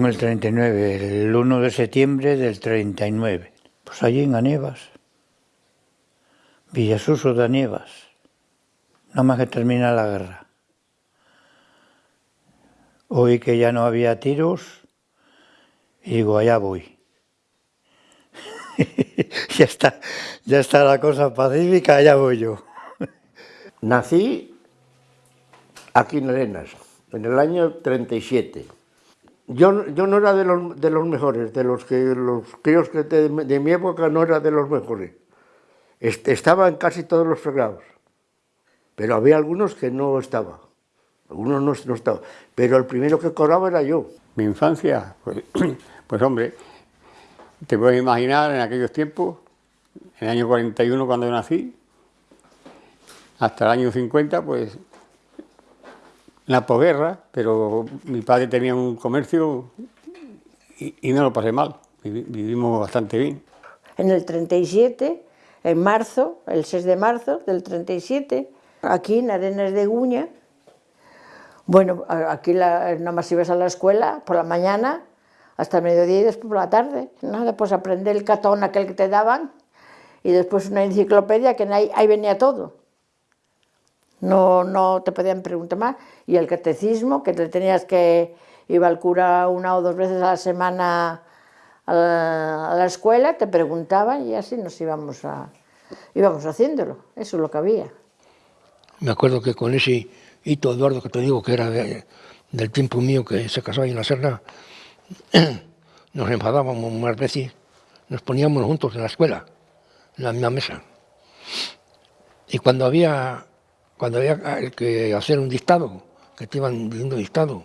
Yo en el 39, el 1 de septiembre del 39. Pues allí en Anievas, Villasuso de Anievas, nada más que termina la guerra. Oí que ya no había tiros y digo, allá voy. ya, está, ya está la cosa pacífica, allá voy yo. Nací aquí en Arenas, en el año 37. Yo, yo no era de los, de los mejores, de los que los críos que de, de mi época no era de los mejores. Estaba en casi todos los fregados, pero había algunos que no estaba. Algunos no, no estaba, pero el primero que cobraba era yo. Mi infancia, pues, pues hombre, te puedes imaginar en aquellos tiempos, en el año 41 cuando yo nací, hasta el año 50, pues la posguerra, pero mi padre tenía un comercio y, no lo pasé mal, vivimos bastante bien. En el 37, en marzo, el 6 de marzo del 37, aquí en Arenas de Guña, bueno, aquí la, nada más ibas a la escuela por la mañana hasta el mediodía y después por la tarde. Nada, pues aprender el catón aquel que te daban y después una enciclopedia que ahí, ahí venía todo. No, no te podían preguntar más. Y el catecismo, que te tenías que, iba al cura una o dos veces a la semana a la, escuela, te preguntaban y así nos íbamos, a, íbamos haciéndolo. Eso es lo que había. Me acuerdo que con ese hito Eduardo que te digo que era de, del tiempo mío que se casó ahí en la Serna, nos enfadábamos más veces, nos poníamos juntos en la escuela, en la misma mesa. Y cuando había, cuando había que hacer un dictado, que te iban diciendo dictado,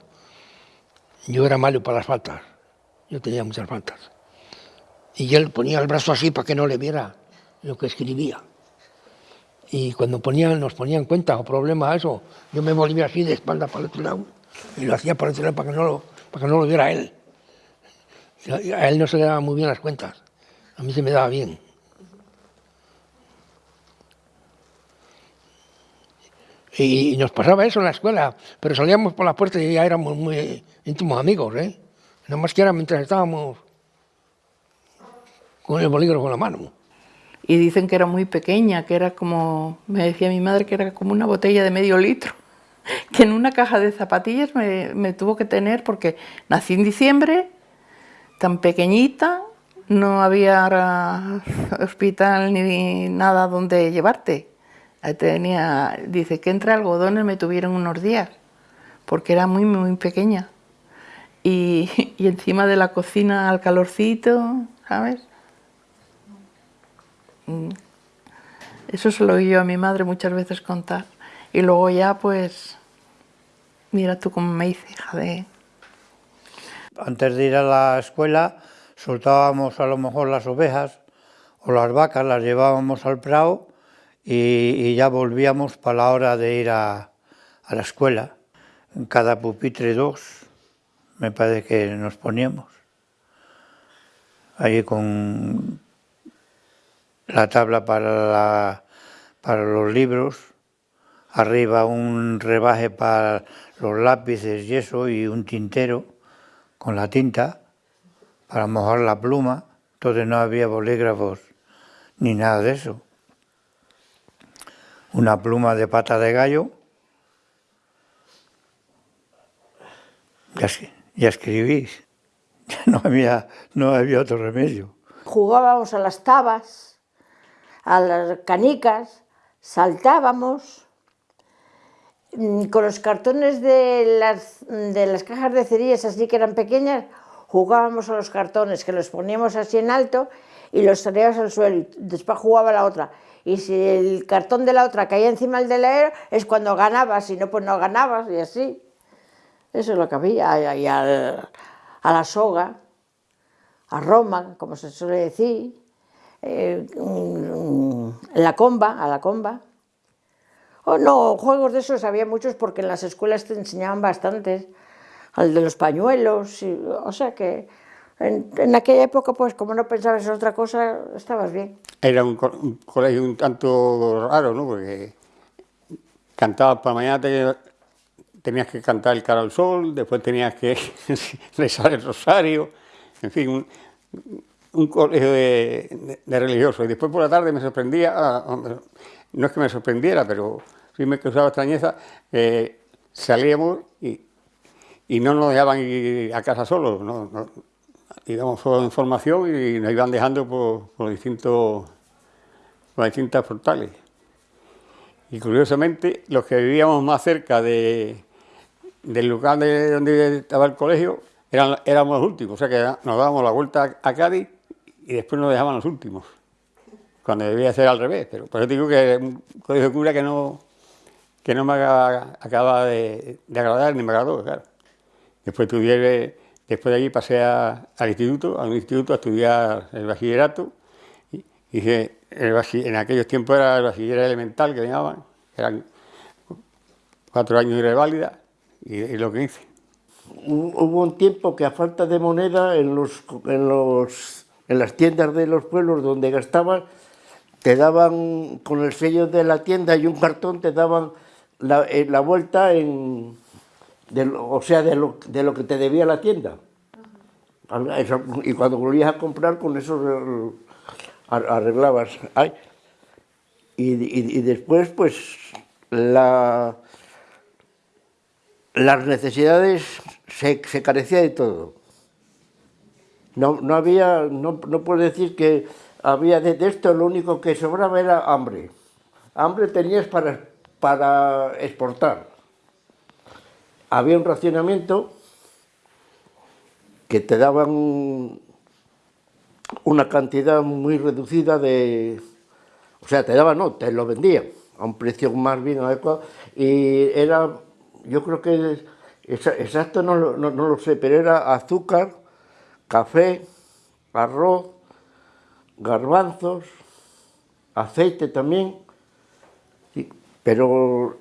yo era malo para las faltas, yo tenía muchas faltas. Y él ponía el brazo así para que no le viera lo que escribía. Y cuando ponían, nos ponían cuenta o problemas a eso, yo me volvía así de espalda para el otro lado y lo hacía para el otro lado para que no lo, para que no lo viera él. A él no se le daban muy bien las cuentas, a mí se me daba bien. Y nos pasaba eso en la escuela, pero salíamos por la puerta y ya éramos muy íntimos amigos, ¿eh? Nada más que era mientras estábamos con el bolígrafo en la mano. Y dicen que era muy pequeña, que era como, me decía mi madre que era como una botella de medio litro, que en una caja de zapatillas me, me tuvo que tener porque nací en diciembre, tan pequeñita, no había hospital ni nada donde llevarte. Dice que entre algodones me tuvieron unos días, porque era muy, muy pequeña. Y, y encima de la cocina al calorcito, ¿sabes? Mm. Eso se lo oí yo a mi madre muchas veces contar. Y luego ya, pues, mira tú cómo me hice hija de... Antes de ir a la escuela, soltábamos a lo mejor las ovejas o las vacas, las llevábamos al prado y, ya volvíamos para la hora de ir a, a la escuela. En cada pupitre dos, me parece que nos poníamos. Ahí con la tabla para, la, para los libros, arriba un rebaje para los lápices y eso, y un tintero con la tinta para mojar la pluma, entonces no había bolígrafos ni nada de eso. Una pluma de pata de gallo, ya, escribís, no había, otro remedio. Jugábamos a las tabas, a las canicas, saltábamos, mm, con los cartones de las, de las cajas de cerillas así que eran pequeñas, jugábamos a los cartones, que los poníamos así en alto y los traíamos al suelo y después jugaba la otra. Y si el cartón de la otra caía encima del de la es cuando ganabas, si no, pues no ganabas y así. Eso es lo que había, y a la soga, a Roma, como se suele decir eh, la comba, a la comba. Oh, no, juegos de esos había muchos porque en las escuelas te enseñaban bastantes, al de los pañuelos, y, o sea que en, aquella época, pues como no pensabas en otra cosa, estabas bien. Era un, co un colegio un tanto raro, ¿no? Porque cantabas por la mañana, te, tenías que cantar el cara al sol, después tenías que rezar el rosario, en fin, un, colegio de, de, religiosos. Y después por la tarde me sorprendía, ah, no es que me sorprendiera, pero sí me causaba extrañeza, salíamos y, y, no nos dejaban ir a casa solos, ¿no? no íbamos solo en formación y nos iban dejando por, por distintos, por distintas portales. Y curiosamente, los que vivíamos más cerca de, del lugar de donde estaba el colegio, eran, éramos los últimos, o sea que nos dábamos la vuelta a Cádiz y después nos dejaban los últimos, cuando debía ser al revés, pero por eso digo que un colegio de cura que no, que no me acaba de, de agradar ni me agradó, claro. Después estudié, después de allí pasé al instituto, a un instituto a estudiar el bachillerato, en aquellos tiempos era el bachiller elemental que llamaban, eran cuatro años de reválida, y, y lo que hice. Hubo un tiempo que a falta de moneda en, las tiendas de los pueblos donde gastabas, te daban con el sello de la tienda y un cartón te daban la, eh, la vuelta en, de, o sea, de lo, de lo que te debía la tienda. Y cuando volvías a comprar, con eso arreglabas. Ay. Y, y, y, después, pues, la, las necesidades se, se carecía de todo. No, no había, no, no puedo decir que había de, de, esto, lo único que sobraba era hambre. Hambre tenías para, para exportar. Había un racionamiento que te daban una cantidad muy reducida de... O sea, te daban, no, te lo vendían a un precio más bien adecuado y era yo creo que exacto no, no, no, lo sé, pero era azúcar, café, arroz, garbanzos, aceite también, pero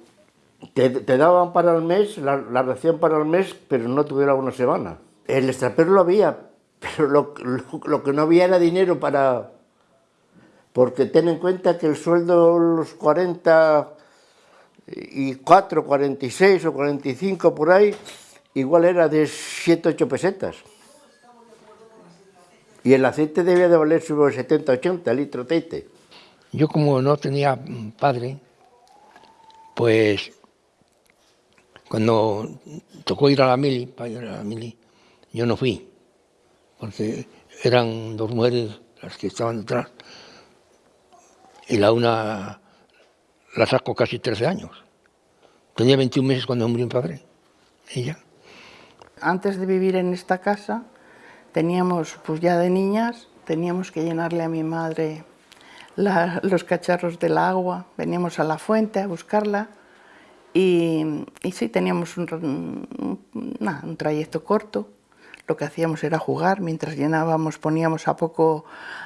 te, te, daban para el mes, la, la, ración para el mes, pero no tuviera una semana. El extrapero lo había, pero lo, lo, lo que no había era dinero para... Porque ten en cuenta que el sueldo, los 40 y 4, 46 o 45 por ahí, igual era de 7, 8 pesetas. Y el aceite debía de valer sobre 70, 80 litros de aceite. Yo como no tenía padre, pues cuando tocó ir a la mili, para ir a la mili, yo no fui, porque eran dos mujeres las que estaban detrás, y la una la saco casi 13 años. Tenía 21 meses cuando murió mi padre, ella. Antes de vivir en esta casa, teníamos, pues ya de niñas, teníamos que llenarle a mi madre los cacharros del agua, veníamos a la fuente a buscarla y, y sí, teníamos un, un, un trayecto corto, lo que hacíamos era jugar, mientras llenábamos poníamos a poco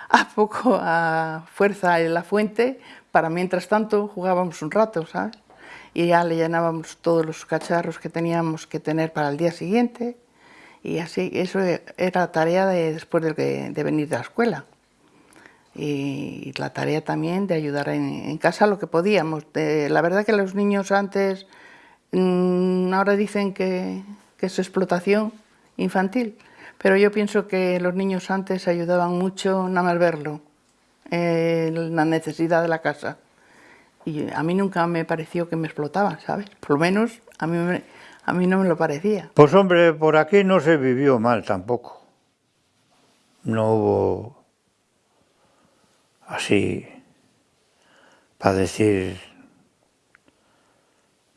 a, poco a fuerza en la fuente, para mientras tanto jugábamos un rato, ¿sabes? Y ya le llenábamos todos los cacharros que teníamos que tener para el día siguiente, y así, eso era tarea de, después de, de venir de la escuela. Y, la tarea también de ayudar en, casa lo que podíamos. La verdad que los niños antes, mmm, ahora dicen que, que es explotación infantil, pero yo pienso que los niños antes ayudaban mucho nada más verlo, eh, la necesidad de la casa. Y a mí nunca me pareció que me explotaban, ¿sabes? Por lo menos a mí, a mí no me lo parecía. Pues hombre, por aquí no se vivió mal tampoco. No hubo así, para decir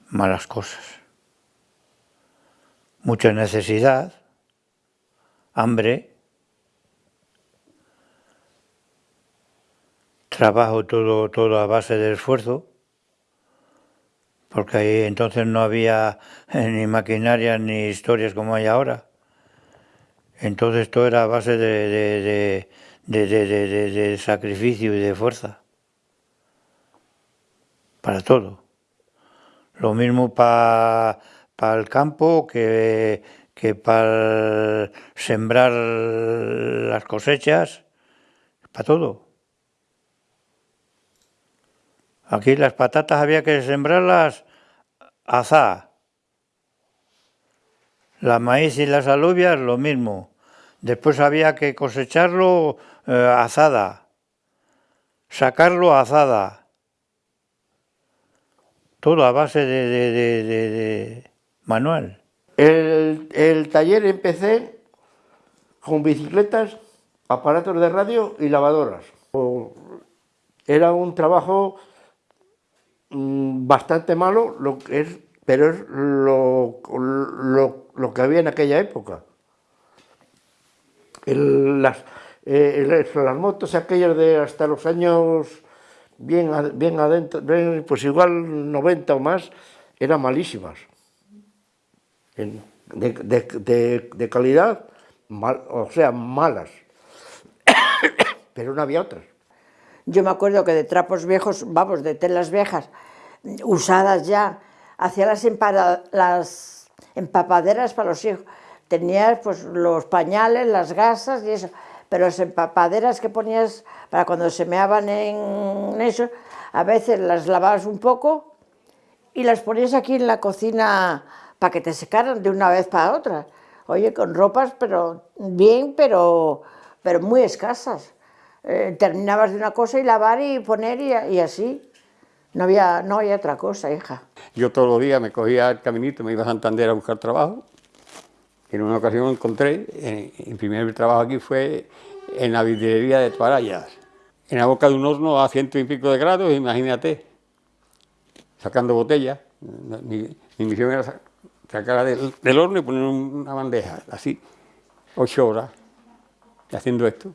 malas cosas. Mucha necesidad, hambre, trabajo todo, todo a base de esfuerzo, porque ahí entonces no había ni maquinaria ni historias como hay ahora. Entonces todo era a base de, de, de sacrificio y de fuerza. Para todo. Lo mismo para pa el campo que que para sembrar las cosechas, para todo. Aquí las patatas había que sembrarlas azá, La maíz y las alubias, lo mismo. Después había que cosecharlo eh, azada, sacarlo azada. Todo a base de, manual. El, taller empecé con bicicletas, aparatos de radio y lavadoras. Era un trabajo mm, bastante malo, lo que es, pero es lo que había en aquella época. Las, eh, las motos aquellas de hasta los años bien, bien adentro, pues igual 90 o más, eran malísimas. De calidad, mal, o sea, malas. Pero no había otras. Yo me acuerdo que de trapos viejos, vamos, de telas viejas, usadas ya, hacía las, las empapaderas para los hijos. Tenías pues los pañales, las gasas y eso, pero las empapaderas que ponías para cuando se meaban en eso, a veces las lavabas un poco y las ponías aquí en la cocina para que te secaran de una vez para otra. Oye, con ropas, pero bien, pero, pero muy escasas. Eh, terminabas de una cosa y lavar y poner y, y, así. No había, no había otra cosa, hija. Yo todos los días me cogía el caminito, me iba a Santander a buscar trabajo. En una ocasión encontré, en, el primer trabajo aquí fue en la vidriería de Toarayas, en la boca de un horno a ciento y pico de grados, imagínate, sacando botellas. Mi, mi misión era sacarla del, horno y poner una bandeja, así, ocho horas, haciendo esto.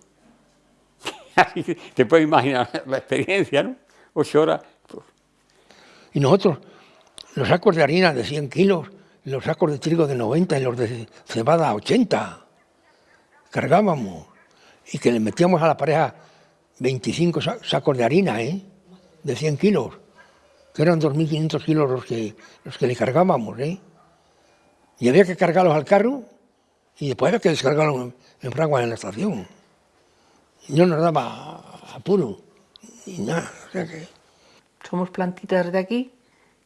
Así te puedes imaginar la experiencia, ¿no? Ocho horas. Y nosotros, los sacos de harina de 100 kilos, los sacos de trigo de 90 y los de cebada 80, cargábamos y que le metíamos a la pareja 25 sacos de harina, ¿eh? de 100 kilos, que eran 2.500 kilos los que, los que le cargábamos. ¿eh? Y había que cargarlos al carro y después había que descargarlos en, en fraguas en la estación. Y no nos daba apuro, ni nada. O sea que... Somos plantitas de aquí,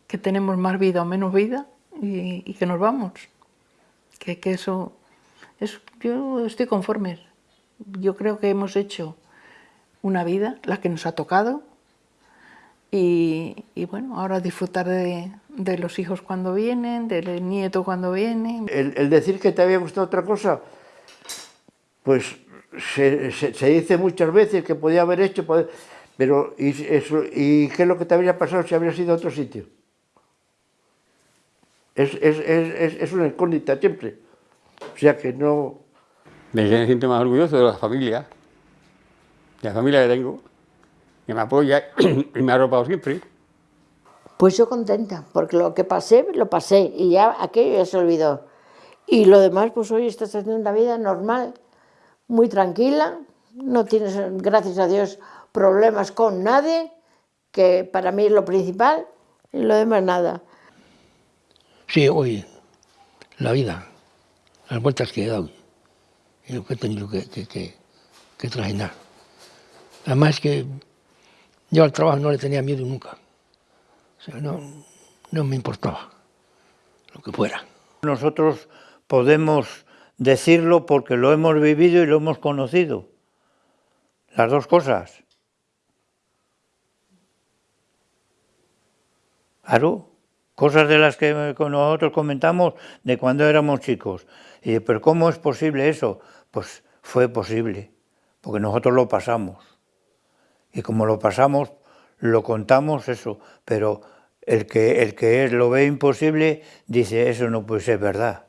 que tenemos más vida o menos vida, y, que nos vamos. Que, que eso, es, yo estoy conforme. Yo creo que hemos hecho una vida, la que nos ha tocado, y, y bueno, ahora disfrutar de, de, los hijos cuando vienen, del nieto cuando viene. El, el decir que te había gustado otra cosa, pues se, se, dice muchas veces que podía haber hecho, pero ¿y, eso, ¿y qué es lo que te habría pasado si habría sido otro sitio? Es, es, es, es una incógnita siempre. O sea que no... Me siento más orgulloso de la familia, de la familia que tengo, que me apoya y me ha arropado siempre. Pues yo contenta, porque lo que pasé, lo pasé, y ya aquello ya se olvidó. Y lo demás, pues hoy estás haciendo una vida normal, muy tranquila, no tienes, gracias a Dios, problemas con nadie, que para mí es lo principal, y lo demás nada. Sí, hoy, la vida, las vueltas que he dado, y lo que he tenido que, que, que, que trajinar. Además que yo al trabajo no le tenía miedo nunca. O sea, no, no me importaba lo que fuera. Nosotros podemos decirlo porque lo hemos vivido y lo hemos conocido. Las dos cosas. Claro, cosas de las que nosotros comentamos de cuando éramos chicos. Y pero ¿cómo es posible eso? Pues fue posible, porque nosotros lo pasamos. Y como lo pasamos, lo contamos eso, pero el que, el que lo ve imposible dice, eso no puede ser verdad.